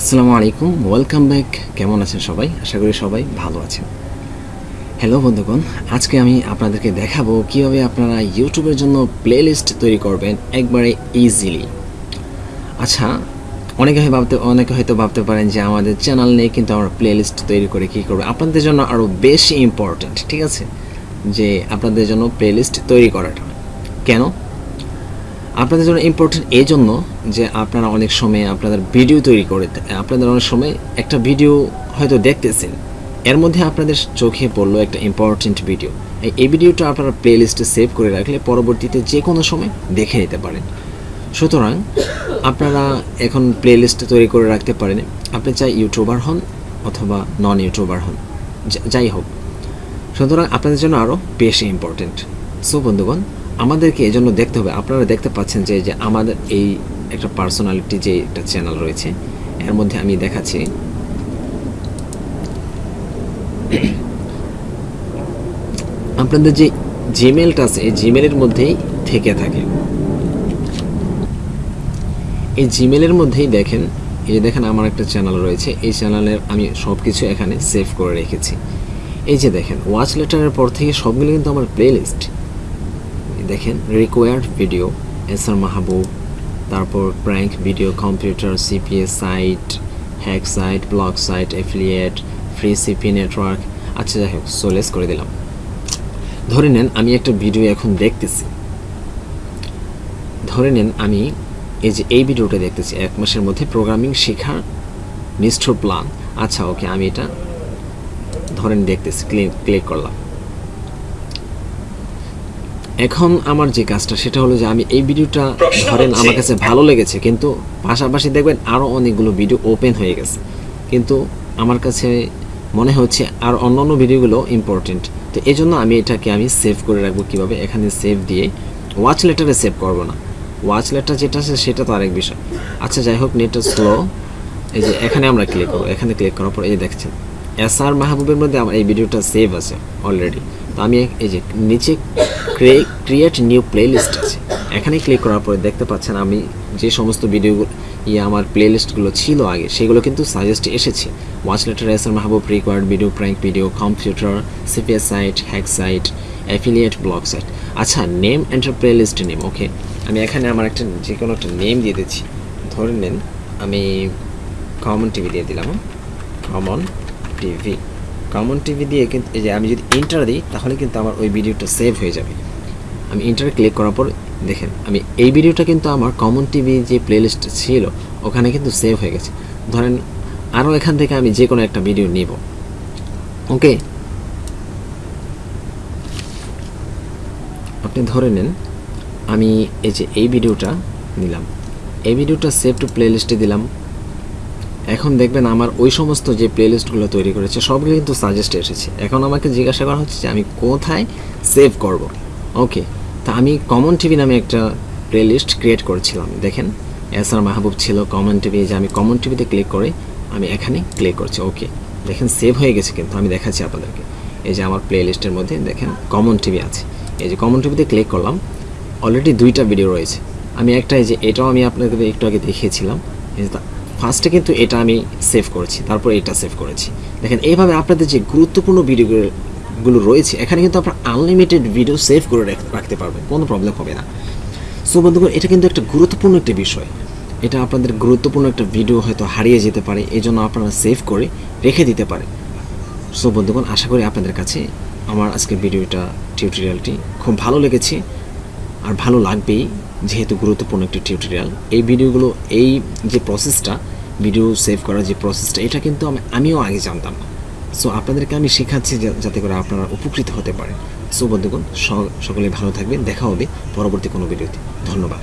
আসসালামু আলাইকুম welcome back কেমন আছেন সবাই? আশা করি সবাই ভালো আছেন। হ্যালো বন্ধুগণ, আজকে আমি আপনাদেরকে দেখাবো কীভাবে আপনারা ইউটিউবের জন্য প্লেলিস্ট তৈরি করবেন একবারে ইজিলি আচ্ছা অনেকে হয় ভাবতে, অনেকে হয়তো ভাবতে পারেন যে আমাদের চ্যানেল নেই, কিন্তু আমরা প্লেলিস্ট তৈরি করে কী করব? আপনাদের জন্য আরও বেশি ইম্পর্ট্যান্ট ঠিক আছে? যে আপনাদের জন্য প্লেলিস্ট তৈরি করাটা। কেন? আপনাদের জন্য ইম্পর্টেন্ট এই জন্য যে আপনারা অনেক সময় আপনাদের ভিডিও তৈরি করে আপনাদের অনেক সময় একটা ভিডিও হয়তো দেখতেছেন। এর মধ্যে আপনাদের চোখে পড়ল একটা ইম্পর্টেন্ট ভিডিও এই ভিডিওটা আপনারা প্লেলিস্টে সেভ করে রাখলে পরবর্তীতে যে কোনো সময় দেখে নিতে পারেন। সুতরাং আপনারা এখন প্লে প্লেলিস্ট তৈরি করে রাখতে পারেন। আপনি চাই ইউটিউবার হন অথবা নন ইউটিউবার হন যাই হোক। সুতরাং আপনাদের জন্য আরও বেশি ইম্পর্টেন্ট সো বন্ধুগণ আমাদেরকে এই জন্য দেখতে হবে। আপনারা দেখতে পাচ্ছেন যে যে আমাদের এই একটা পার্সোনালিটি যে একটা চ্যানেল রয়েছে, এর মধ্যে আমি দেখাচ্ছি। আপনাদের যে জিমেলটা আছে, এই জিমেলের মধ্যেই থেকে থাকে। এই জিমেলের মধ্যেই দেখেন, এই দেখেন আমার একটা চ্যানেল রয়েছে, এই চ্যানেলের আমি সব কিছু এখানে সেভ করে রেখেছি। এই যে দেখেন ওয়াচ লেটারের পর থেকে সবগুলো কিন্তু আমার প্লেলিস্ট দেখেন required video S R Mahbub তারপর prank video computer CPS site hack site blog site affiliate free CP network আচ্ছা যাই হোক সোলেস করে দিলাম। ধরে নেন, আমি একটা ভিডিও এখন দেখতেছি। ধরে নেন, আমি এই যে এই ভিডিওটা দেখতেছি, এক মাসের মধ্যে প্রোগ্রামিং শেখার নিষ্ঠুর প্ল্যান আচ্ছা ওকে আমি এটা ধরেন দেখতেছি ক্লিক ক্লিক করলাম। এখন আমার যে কাজটা সেটা হলো যে আমি এই ভিডিওটা ধরেন আমার কাছে ভালো লেগেছে কিন্তু পাশাপাশি দেখবেন আরও অনেকগুলো ভিডিও ওপেন হয়ে গেছে। কিন্তু আমার কাছে মনে হচ্ছে আর অন্য অন্য ভিডিওগুলো ইম্পর্টেন্ট তো এই জন্য আমি এটাকে আমি সেভ করে রাখব কীভাবে? এখানে সেভ দিয়ে ওয়াচ লেটারে সেভ করব না। ওয়াচ লেটার যেটা আছে সেটা তো আরেক বিষয়। আচ্ছা যাই হোক নেটটা স্লো এই যে এখানে আমরা ক্লিক করব। এখানে ক্লিক করার পর এই দেখছেন এস আর মাহবুবের মধ্যে আমার এই ভিডিওটা সেভ আছে অলরেডি আমি এই যে নিচে ক্রিয়েট নিউ প্লেলিস্ট আছে। এখানে ক্লিক করার পরে দেখতে পাচ্ছেন আমি যে সমস্ত ভিডিওগুলো ইয়ে আমার প্লেলিস্টগুলো ছিল আগে, সেগুলো কিন্তু সাজেস্ট এসেছে। Watch later S R Mahbub required video prank video computer CPS site hack site affiliate blog site আচ্ছা name enter playlist name okay আমি এখানে আমার একটা যে কোনো একটা নেম দিয়ে দিচ্ছি। ধরে নেন, আমি কমন টিভি দিয়ে দিলাম। কমন টিভি কমন টিভি দিয়ে কিন্তু এই যে আমি যদি ইন্টার দিই, তাহলে কিন্তু আমার ওই ভিডিওটা সেভ হয়ে যাবে। আমি ইন্টার ক্লিক করার পর দেখেন, আমি এই ভিডিওটা কিন্তু আমার কমন টিভি যে প্লেলিস্ট ছিল, ওখানে কিন্তু সেভ হয়ে গেছে। ধরেন আরও এখান থেকে আমি যে কোনো একটা ভিডিও নিব। ওকে আপনি ধরে নেন, আমি এই যে এই ভিডিওটা নিলাম। এই ভিডিওটা সেভ টু প্লেলিস্টে দিলাম। এখন দেখবেন আমার ওই সমস্ত যে প্লেলিস্টগুলো তৈরি করেছে, সবগুলো কিন্তু সাজেস্ট এসেছে। এখন আমাকে জিজ্ঞাসা করা হচ্ছে যে আমি কোথায় সেভ করব? ওকে তা আমি কমন টিভি নামে একটা প্লেলিস্ট ক্রিয়েট করেছিলাম, দেখেন। এস আর মাহবুব ছিল কমন টিভি যে আমি কমন টিভিতে ক্লিক করে আমি এখানে ক্লিক করছি। ওকে দেখেন সেভ হয়ে গেছে কিন্তু, আমি দেখাচ্ছি আপনাদেরকে। এই যে আমার প্লেলিস্টের মধ্যে দেখেন কমন টিভি আছে। এই যে কমন টিভিতে ক্লিক করলাম অলরেডি দুইটা ভিডিও রয়েছে। আমি একটা এই যে এটাও আমি আপনাদের একটু আগে দেখিয়েছিলাম ফার্স্টে কিন্তু এটা আমি সেভ করেছি, তারপর এটা সেভ করেছি। দেখেন, এইভাবে আপনাদের যে গুরুত্বপূর্ণ ভিডিওগুলো রয়েছে, এখানে কিন্তু আপনার আনলিমিটেড ভিডিও সেভ করে রাখতে পারবেন, কোনো প্রবলেম হবে না। সো বন্ধুগণ, এটা কিন্তু একটা গুরুত্বপূর্ণ একটা বিষয়। এটা আপনাদের গুরুত্বপূর্ণ একটা ভিডিও হয়তো হারিয়ে যেতে পারে এই জন্য আপনারা সেভ করে রেখে দিতে পারে। সো বন্ধুগণ, আশা করি আপনাদের কাছে আমার আজকের ভিডিওটা টিউটোরিয়ালটি খুব ভালো লেগেছে, আর ভালো লাগবেই। যেহেতু গুরুত্বপূর্ণ একটি টিউটোরিয়াল এই ভিডিওগুলো, এই যে প্রসেসটা ভিডিও সেভ করার যে প্রসেসটা এটা কিন্তু আমি, আমিও আগে জানতাম। না সো আপনাদেরকে আমি শেখাচ্ছি যাতে করে আপনারা উপকৃত হতে পারে সো বন্ধুগণ সকলে ভালো থাকবেন, দেখা হবে পরবর্তী কোনো ভিডিওতে ধন্যবাদ।